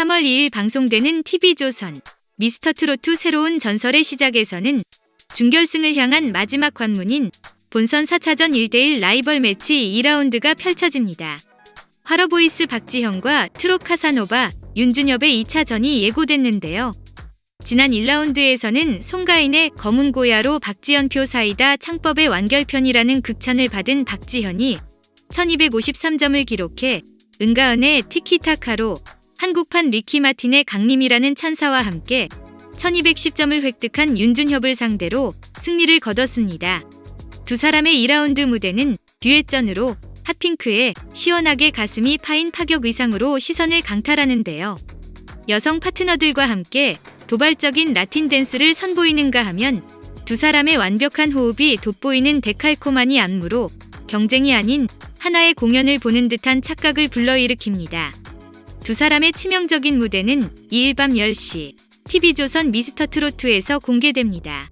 3월 2일 방송되는 TV조선 미스터트로트 새로운 전설의 시작에서는 준결승을 향한 마지막 관문인 본선 4차전 1대1 라이벌 매치 2라운드가 펼쳐집니다. 화러보이스 박지현과 트롯 카사노바 윤준엽의 2차전이 예고됐는데요. 지난 1라운드에서는 송가인의 검은 고야로 박지현표 사이다 창법의 완결편이라는 극찬을 받은 박지현이 1253점을 기록해 은가은의 티키타카로 한국판 리키 마틴의 강림이라는 찬사와 함께 1210점을 획득한 윤준협을 상대로 승리를 거뒀습니다. 두 사람의 2라운드 무대는 듀엣전으로 핫핑크의 시원하게 가슴이 파인 파격 의상으로 시선을 강탈하는데요. 여성 파트너들과 함께 도발적인 라틴 댄스를 선보이는가 하면 두 사람의 완벽한 호흡이 돋보이는 데칼코마니 안무로 경쟁이 아닌 하나의 공연을 보는 듯한 착각을 불러일으킵니다. 두 사람의 치명적인 무대는 2일 밤 10시 TV조선 미스터트로트에서 공개됩니다.